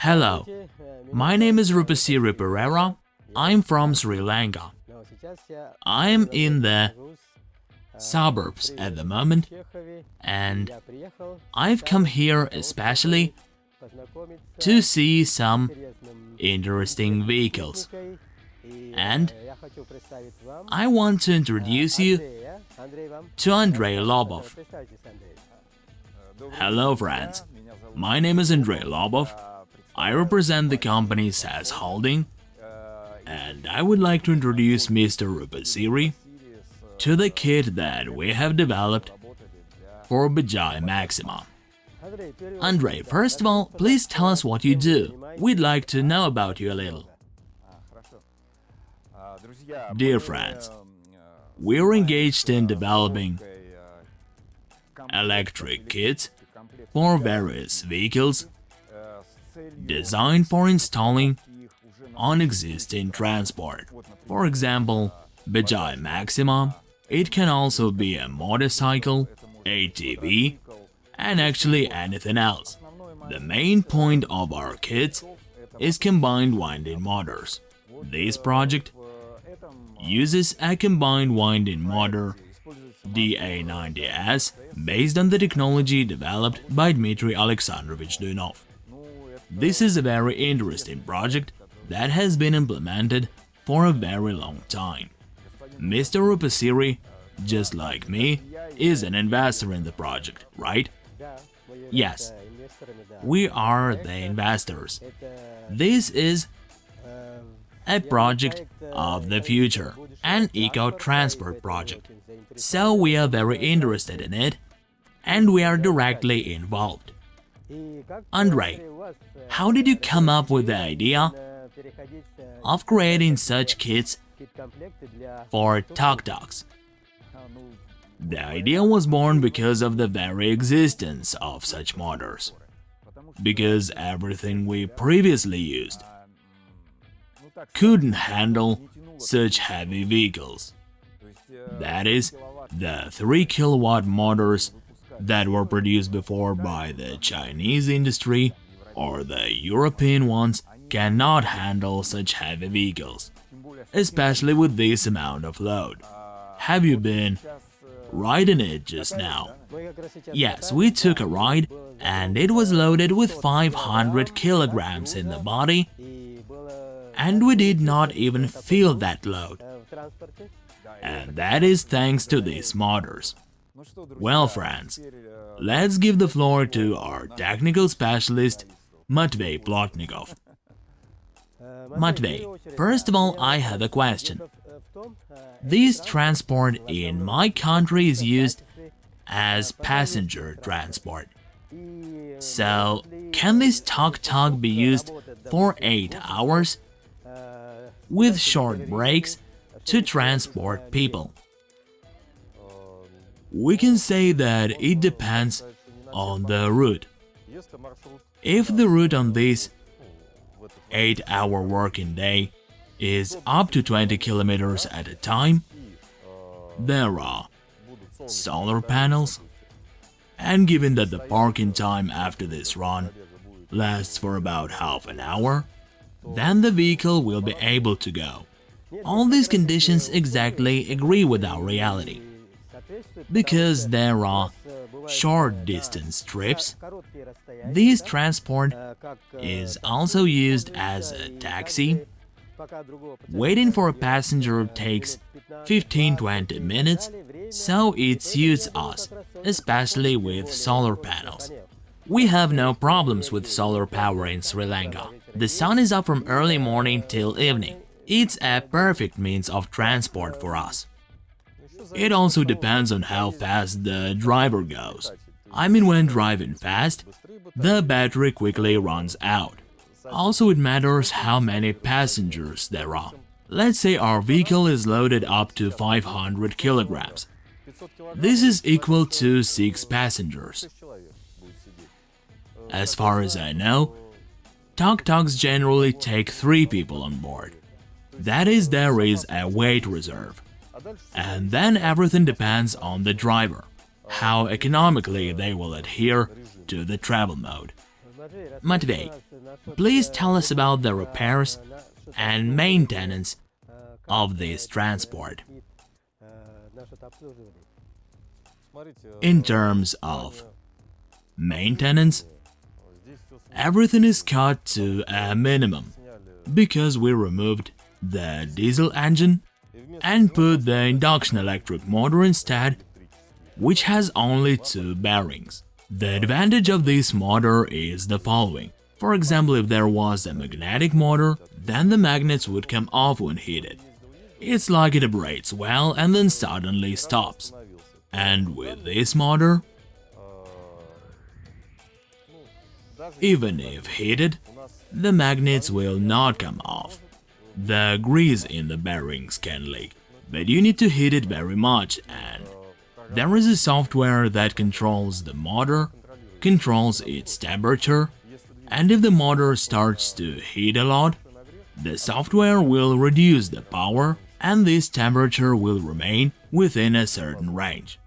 Hello, my name is Rupasiri Pereira. I'm from Sri Lanka. I'm in the suburbs at the moment and I've come here especially to see some interesting vehicles. And I want to introduce you to Andrei Lobov. Hello friends, my name is Andrei Lobov. I represent the company SAS Holding and I would like to introduce Mr. Rupasiri to the kit that we have developed for Bajaj Maxima. Andrei, first of all, please tell us what you do. We'd like to know about you a little. Dear friends, we're engaged in developing electric kits for various vehicles designed for installing on existing transport. For example, Bajaj Maxima, it can also be a motorcycle, ATV, and actually anything else. The main point of our kits is combined winding motors. This project uses a combined winding motor DA90S based on the technology developed by Dmitry Alexandrovich Duyunov. This is a very interesting project that has been implemented for a very long time. Mr. Rupasiri, just like me, is an investor in the project, right? Yes, we are the investors. This is a project of the future, an eco-transport project. So we are very interested in it, and we are directly involved. Andrei, how did you come up with the idea of creating such kits for tuk-tuks. The idea was born because of the very existence of such motors, because everything we previously used couldn't handle such heavy vehicles. That is, the 3 kilowatt motors that were produced before by the Chinese industry or the European ones cannot handle such heavy vehicles, especially with this amount of load. Have you been riding it just now? Yes, we took a ride and it was loaded with 500 kilograms in the body and we did not even feel that load. And that is thanks to these motors. Well, friends, let's give the floor to our technical specialist, Matvey Plotnikov. Matvey, first of all, I have a question. This transport in my country is used as passenger transport. So, can this tuk-tuk be used for 8 hours with short breaks to transport people? We can say that it depends on the route. If the route on this 8-hour working day is up to 20 kilometers at a time, there are solar panels, and given that the parking time after this run lasts for about half an hour, then the vehicle will be able to go. All these conditions exactly agree with our reality. Because there are short distance trips, this transport is also used as a taxi. Waiting for a passenger takes 15-20 minutes, so it suits us, especially with solar panels. We have no problems with solar power in Sri Lanka. The sun is up from early morning till evening. It's a perfect means of transport for us. It also depends on how fast the driver goes. I mean when driving fast, the battery quickly runs out. Also it matters how many passengers there are. Let's say our vehicle is loaded up to 500 kilograms. This is equal to 6 passengers. As far as I know, tuk-tuks generally take 3 people on board. That is, there is a weight reserve. And then everything depends on the driver, how economically they will adhere to the travel mode. Matvey, please tell us about the repairs and maintenance of this transport. In terms of maintenance, everything is cut to a minimum because we removed the diesel engine and put the induction electric motor instead, which has only two bearings. The advantage of this motor is the following. For example, if there was a magnetic motor, then the magnets would come off when heated. It's like it operates well and then suddenly stops. And with this motor, even if heated, the magnets will not come off. The grease in the bearings can leak, but you need to heat it very much and there is a software that controls the motor, controls its temperature, and if the motor starts to heat a lot, the software will reduce the power and this temperature will remain within a certain range.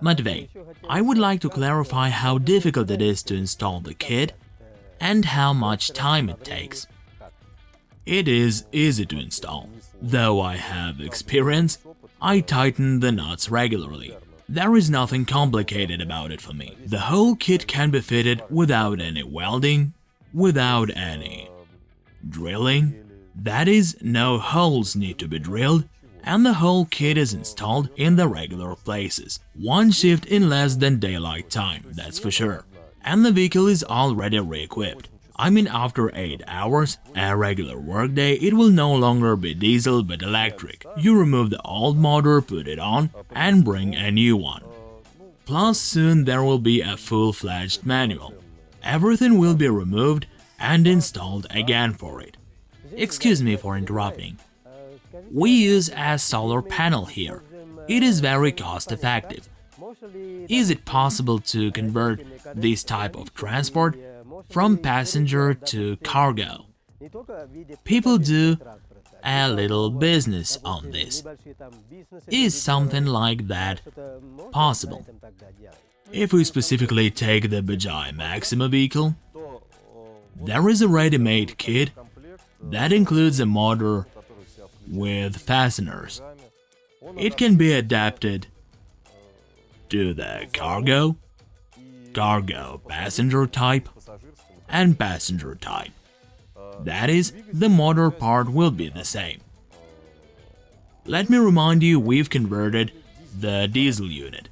Matvey, I would like to clarify how difficult it is to install the kit and how much time it takes. It is easy to install. Though I have experience, I tighten the nuts regularly. There is nothing complicated about it for me. The whole kit can be fitted without any welding, without any drilling. That is, no holes need to be drilled, and the whole kit is installed in the regular places. One shift in less than daylight time, that's for sure. And the vehicle is already re-equipped. I mean after 8 hours, a regular workday, it will no longer be diesel but electric. You remove the old motor, put it on, and bring a new one. Plus soon there will be a full-fledged manual. Everything will be removed and installed again for it. Excuse me for interrupting. We use a solar panel here. It is very cost-effective. Is it possible to convert this type of transport from passenger to cargo. People do a little business on this. Is something like that possible? If we specifically take the Bajaj Maxima vehicle, there is a ready-made kit that includes a motor with fasteners. It can be adapted to the cargo, cargo passenger type, and passenger type. That is, the motor part will be the same. Let me remind you we've converted the diesel unit.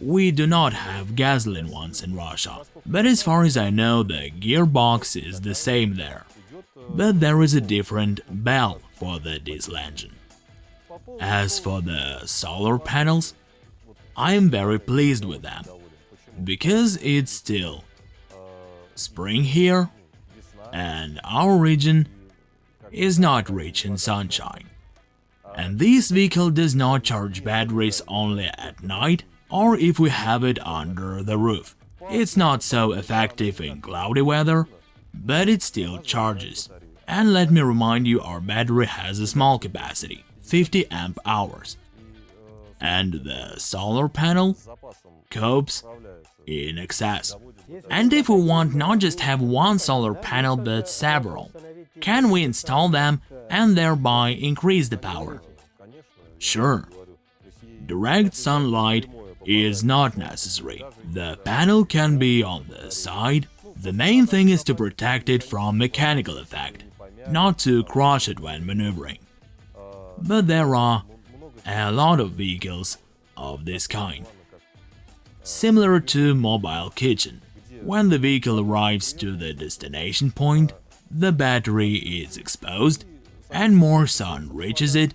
We do not have gasoline ones in Russia, but as far as I know the gearbox is the same there. But there is a different bell for the diesel engine. As for the solar panels, I am very pleased with them, because it's still spring here, and our region is not rich in sunshine. And this vehicle does not charge batteries only at night or if we have it under the roof. It's not so effective in cloudy weather, but it still charges. And let me remind you, our battery has a small capacity, 50 amp hours. And the solar panel copes in excess. And if we want not just have one solar panel but several, can we install them and thereby increase the power? Sure. Direct sunlight is not necessary. The panel can be on the side. The main thing is to protect it from mechanical effect, not to crush it when maneuvering. But there are a lot of vehicles of this kind. Similar to mobile kitchen, when the vehicle arrives to the destination point, the battery is exposed, and more sun reaches it,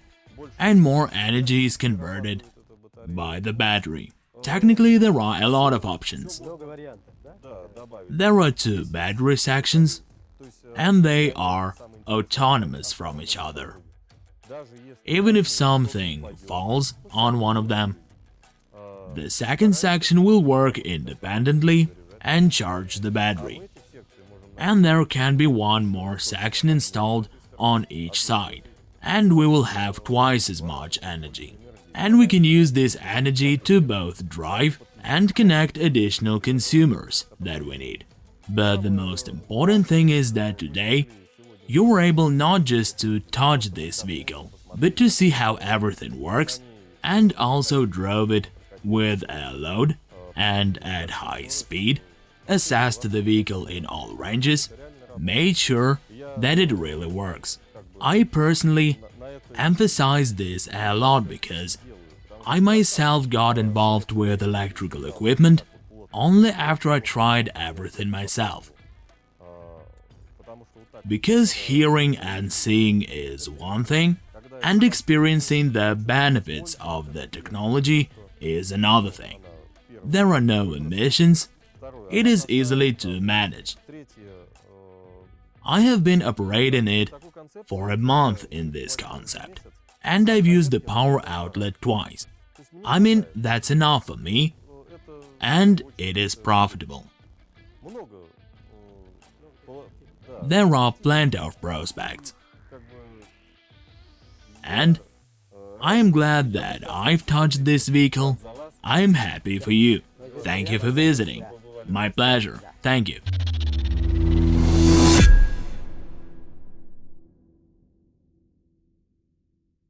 and more energy is converted by the battery. Technically, there are a lot of options. There are two battery sections, and they are autonomous from each other. Even if something falls on one of them, the second section will work independently and charge the battery. And there can be one more section installed on each side, and we will have twice as much energy. And we can use this energy to both drive and connect additional consumers that we need. But the most important thing is that today you were able not just to touch this vehicle, but to see how everything works and also drove it with a load and at high speed, assessed the vehicle in all ranges, made sure that it really works. I personally emphasize this a lot because I myself got involved with electrical equipment only after I tried everything myself. Because hearing and seeing is one thing, and experiencing the benefits of the technology is another thing. There are no emissions, it is easily to manage. I have been operating it for a month in this concept, and I've used the power outlet twice. I mean, that's enough for me, and it is profitable. There are plenty of prospects. And I am glad that I've touched this vehicle. I am happy for you. Thank you for visiting. My pleasure. Thank you.